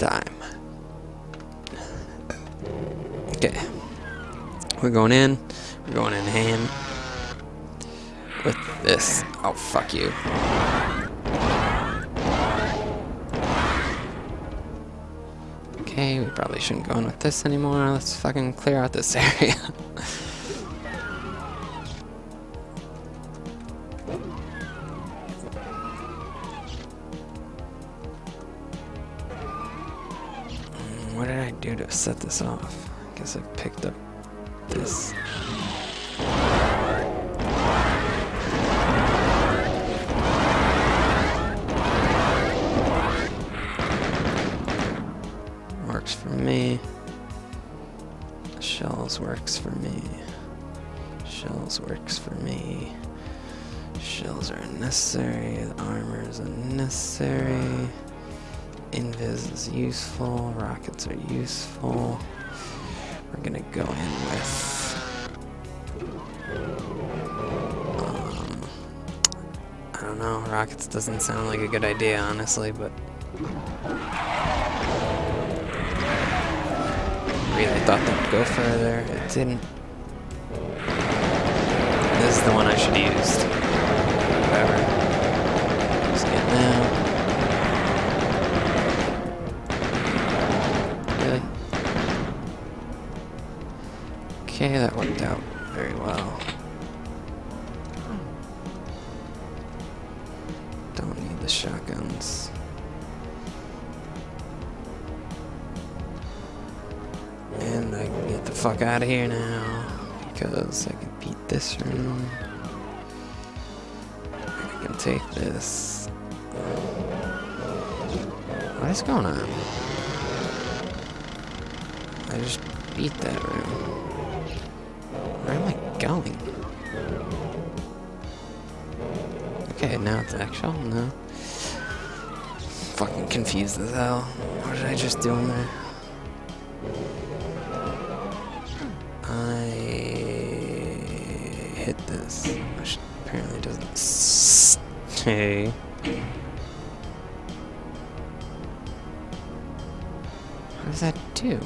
time. Okay. We're going in. We're going in hand with this. Oh, fuck you. Okay, we probably shouldn't go in with this anymore. Let's fucking clear out this area. What did I do to set this off? I guess I picked up this. Works for me. Shells works for me. Shells works for me. Shells are unnecessary. Armor is unnecessary. Invis is useful. Rockets are useful. We're gonna go in with. Um, I don't know. Rockets doesn't sound like a good idea, honestly, but. Really thought that would go further. It didn't. This is the one I should have used. Whatever. Just getting out. Okay, that worked out very well. Don't need the shotguns. And I can get the fuck out of here now. Because I can beat this room. I can take this. What is going on? I just beat that room. Where am I going? Okay, now it's actual? No. Fucking confused as hell. What did I just do in there? I hit this, which apparently doesn't stay. What does that do?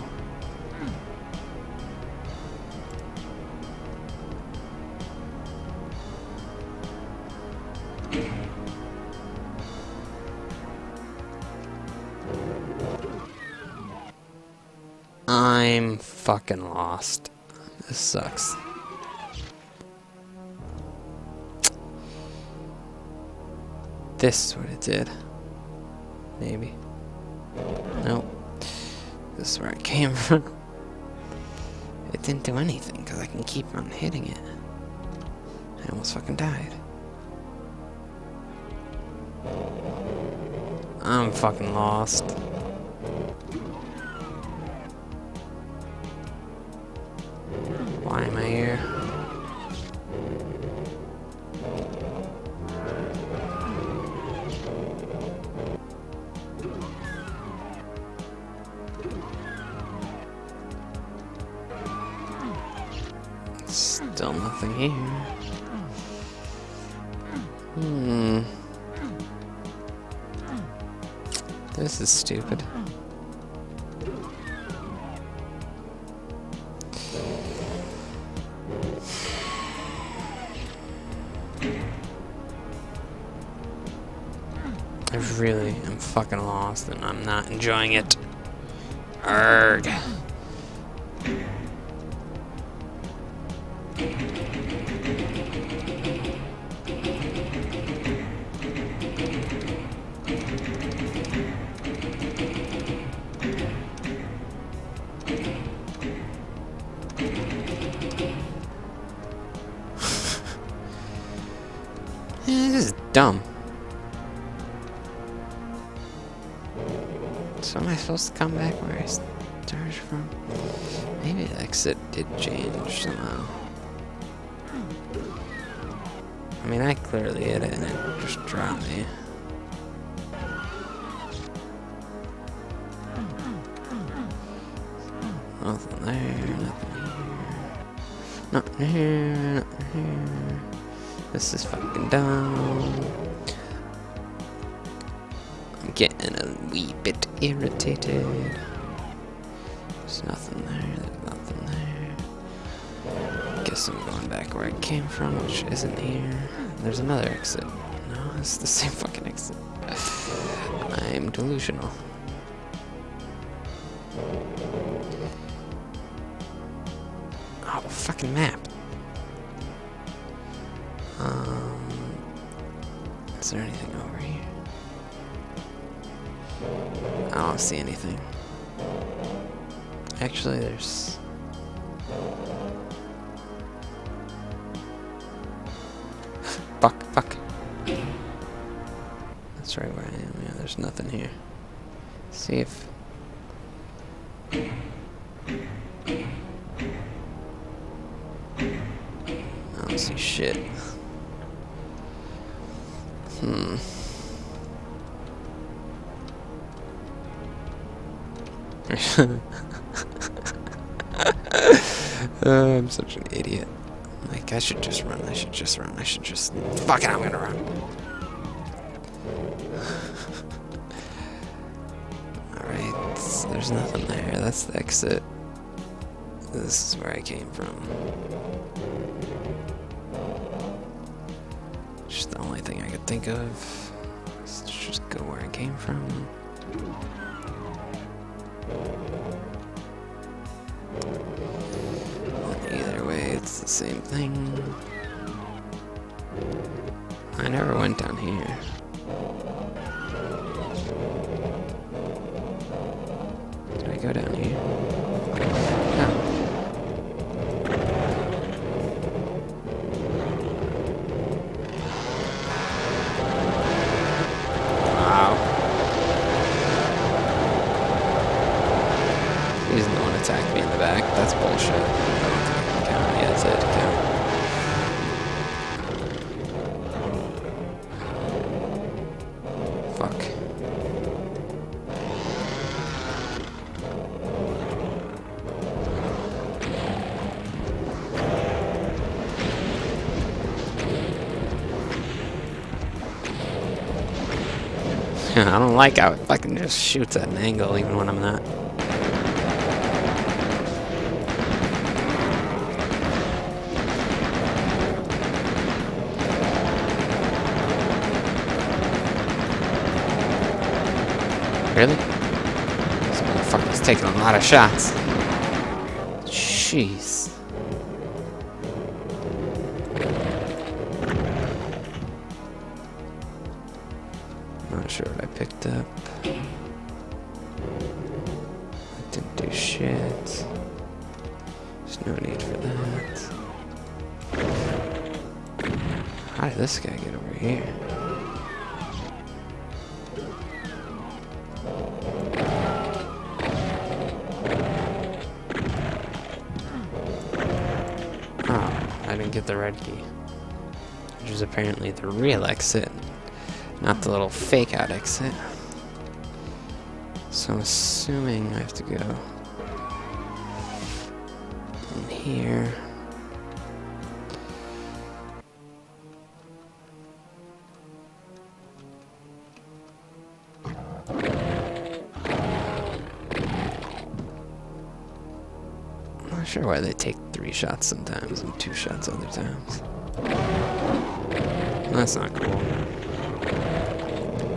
I'm fucking lost. This sucks. This is what it did. Maybe. Nope. This is where I came from. It didn't do anything because I can keep on hitting it. I almost fucking died. I'm fucking lost. Still nothing here. Hmm. This is stupid. I really am fucking lost and I'm not enjoying it. Arg. Eh, this is dumb. So am I supposed to come back where I started from? Maybe the exit did change somehow. I mean, I clearly hit it and it just dropped me. Nothing there, nothing here. Nothing here, nothing here. This is fucking dumb. I'm getting a wee bit irritated. There's nothing there, there's nothing there. Guess I'm going back where I came from, which isn't here. There's another exit. No, it's the same fucking exit. I'm delusional. Oh, fucking map. See anything. Actually, there's... fuck, fuck. That's right where I am. Yeah, there's nothing here. See if... Uh, I'm such an idiot. Like, I should just run. I should just run. I should just... Fuck it, I'm gonna run. Alright, there's nothing there. That's the exit. This is where I came from. Just the only thing I could think of. Let's just go where I came from. Either way, it's the same thing. I never went down here. Did I go down here? Fuck. I don't like how it fucking just shoots at an angle even when I'm not. Really? This motherfucker's taking a lot of shots. Jeez. Not sure what I picked up. I didn't do shit. There's no need for that. How did this guy get over here? The red key. Which is apparently the real exit, not the little fake out exit. So I'm assuming I have to go in here. Not sure why they take three shots sometimes and two shots other times. That's not cool.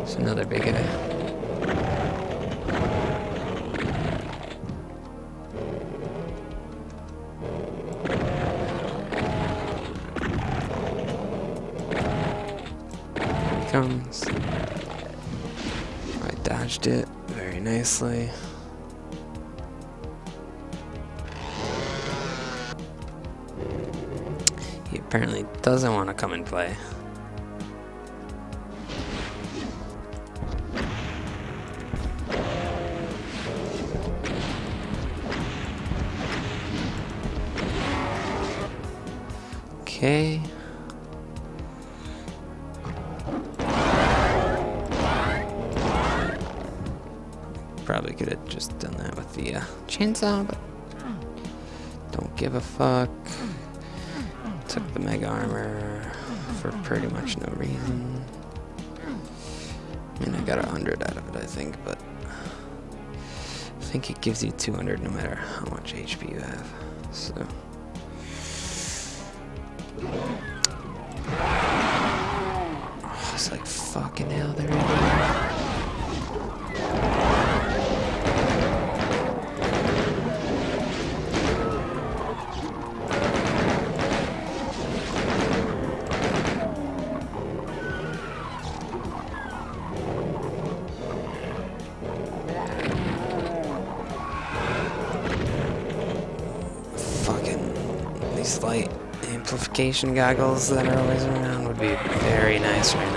It's another big guy. Comes. I dodged it very nicely. Apparently doesn't want to come and play. Okay. Probably could have just done that with the uh, chainsaw, but don't give a fuck. The mega armor for pretty much no reason. I mean, I got a hundred out of it I think, but I think it gives you 200 no matter how much HP you have. So. Oh, it's like fucking hell, they're. Amplification goggles that are always around would be very nice right now.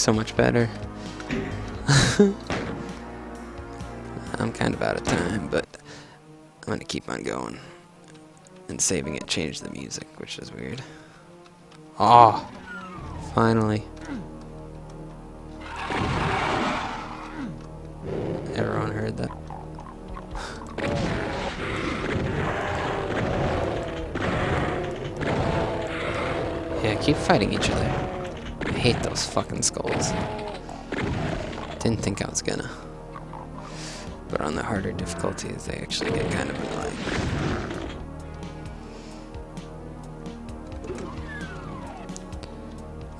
So much better. I'm kind of out of time, but I'm gonna keep on going. And saving it changed the music, which is weird. Oh, finally. Everyone heard that. Yeah, keep fighting each other. I hate those fucking skulls. Didn't think I was gonna. But on the harder difficulties, they actually get kind of annoying.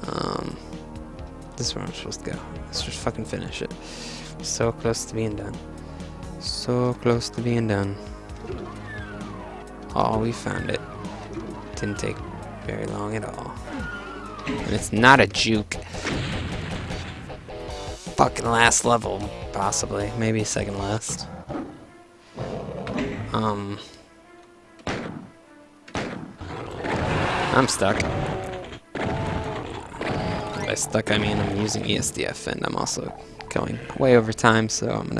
Um, this is where I'm supposed to go. Let's just fucking finish it. So close to being done. So close to being done. Oh, we found it. Didn't take very long at all. And it's not a juke. Fucking last level, possibly. Maybe second last. Um. I'm stuck. By stuck, I mean I'm using ESDF and I'm also going way over time, so I'm gonna